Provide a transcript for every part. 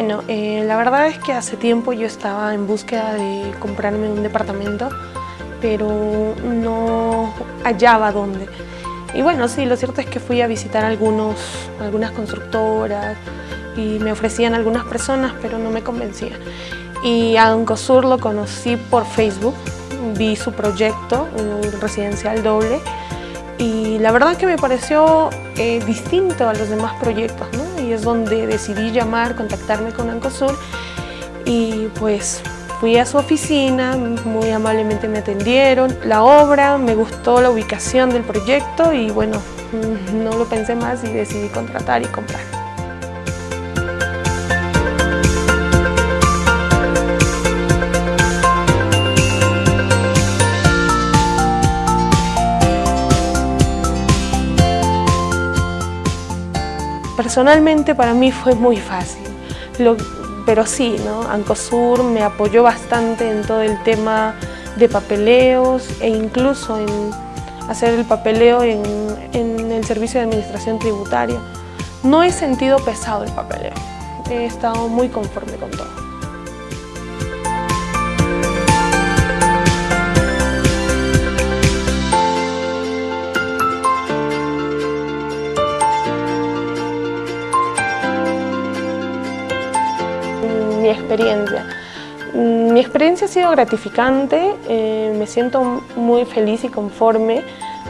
Bueno, eh, la verdad es que hace tiempo yo estaba en búsqueda de comprarme un departamento, pero no hallaba dónde. Y bueno, sí, lo cierto es que fui a visitar algunos, algunas constructoras y me ofrecían algunas personas, pero no me convencían. Y a Ancosur lo conocí por Facebook, vi su proyecto, un residencial doble, y la verdad que me pareció eh, distinto a los demás proyectos. Y es donde decidí llamar, contactarme con Ancosur y pues fui a su oficina, muy amablemente me atendieron, la obra, me gustó la ubicación del proyecto y bueno, no lo pensé más y decidí contratar y comprar. Personalmente para mí fue muy fácil, pero sí, ¿no? Ancosur me apoyó bastante en todo el tema de papeleos e incluso en hacer el papeleo en, en el servicio de administración tributaria. No he sentido pesado el papeleo, he estado muy conforme con todo. Mi experiencia. Mi experiencia ha sido gratificante, eh, me siento muy feliz y conforme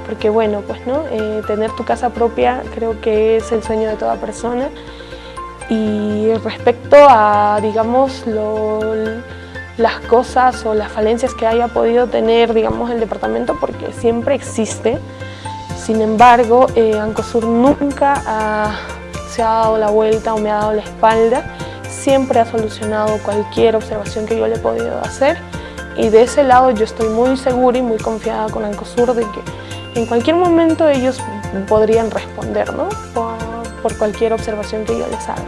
porque bueno, pues no, eh, tener tu casa propia creo que es el sueño de toda persona. Y respecto a, digamos, las cosas o las falencias que haya podido tener, digamos, el departamento, porque siempre existe, sin embargo, eh, Ancosur nunca se ha dado la vuelta o me ha dado la espalda siempre ha solucionado cualquier observación que yo le he podido hacer y de ese lado yo estoy muy segura y muy confiada con Ancosur de que en cualquier momento ellos podrían responder ¿no? por, cualquier observación que yo les haga.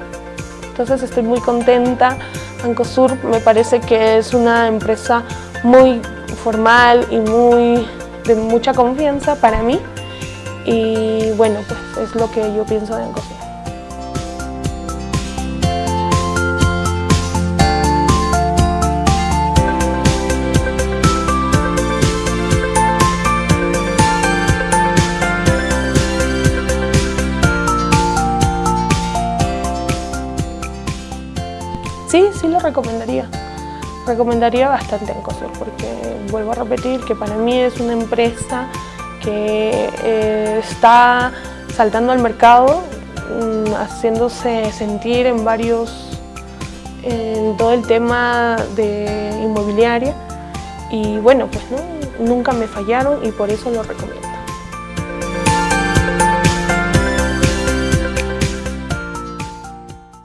Entonces estoy muy contenta, Ancosur me parece que es una empresa muy formal y muy de mucha confianza para mí y bueno, pues es lo que yo pienso de Ancosur. Sí, sí lo recomendaría. Recomendaría bastante Encosur porque vuelvo a repetir que para mí es una empresa que eh, está saltando al mercado, mm, haciéndose sentir en varios, en todo el tema de inmobiliaria y bueno, pues ¿no? nunca me fallaron y por eso lo recomiendo.